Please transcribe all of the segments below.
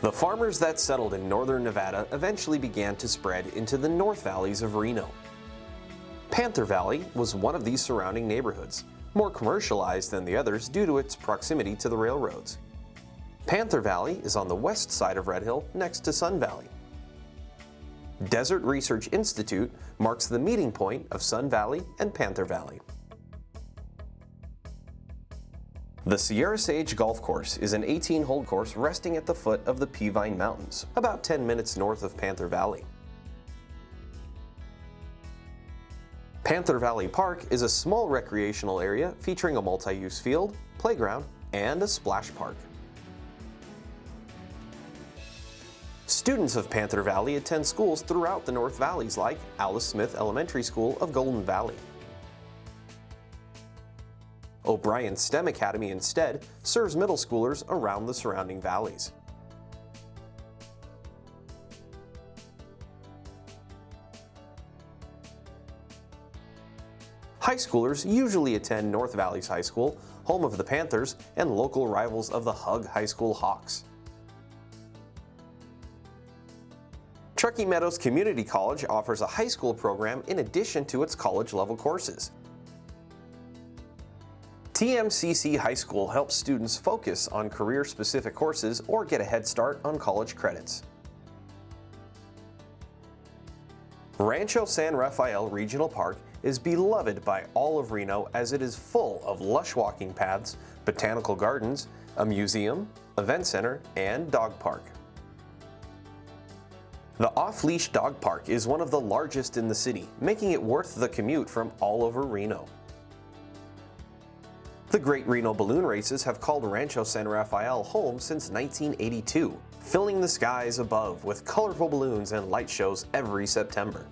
The farmers that settled in northern Nevada eventually began to spread into the north valleys of Reno. Panther Valley was one of these surrounding neighborhoods, more commercialized than the others due to its proximity to the railroads. Panther Valley is on the west side of Red Hill next to Sun Valley. Desert Research Institute marks the meeting point of Sun Valley and Panther Valley. The Sierra Sage Golf Course is an 18-hole course resting at the foot of the Peavine Mountains, about 10 minutes north of Panther Valley. Panther Valley Park is a small recreational area featuring a multi-use field, playground, and a splash park. Students of Panther Valley attend schools throughout the North Valleys like Alice Smith Elementary School of Golden Valley. O'Brien STEM Academy instead serves middle schoolers around the surrounding valleys. High schoolers usually attend North Valleys High School, home of the Panthers and local rivals of the Hug High School Hawks. Truckee Meadows Community College offers a high school program in addition to its college-level courses. TMCC High School helps students focus on career-specific courses or get a head start on college credits. Rancho San Rafael Regional Park is beloved by all of Reno as it is full of lush walking paths, botanical gardens, a museum, event center, and dog park. The Off-Leash Dog Park is one of the largest in the city, making it worth the commute from all over Reno. The Great Reno Balloon Races have called Rancho San Rafael home since 1982, filling the skies above with colorful balloons and light shows every September.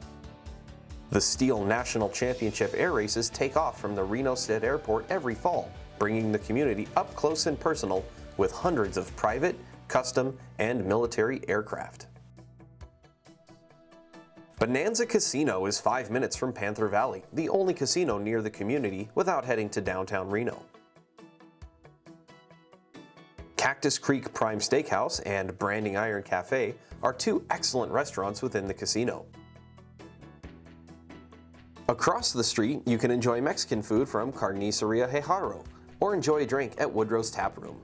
The STIHL National Championship air races take off from the Reno Stead Airport every fall, bringing the community up close and personal with hundreds of private, custom, and military aircraft. Bonanza Casino is five minutes from Panther Valley, the only casino near the community without heading to downtown Reno. Cactus Creek Prime Steakhouse and Branding Iron Cafe are two excellent restaurants within the casino. Across the street, you can enjoy Mexican food from Carniceria Hejaro, or enjoy a drink at Woodrow's Tap Room.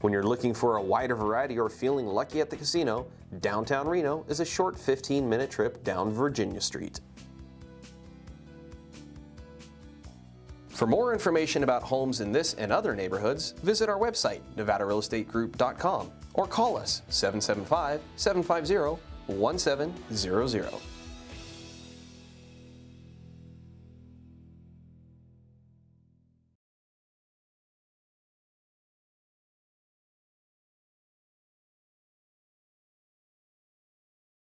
When you're looking for a wider variety or feeling lucky at the casino, downtown Reno is a short 15-minute trip down Virginia Street. For more information about homes in this and other neighborhoods, visit our website, nevadarealestategroup.com, or call us 775-750-1700.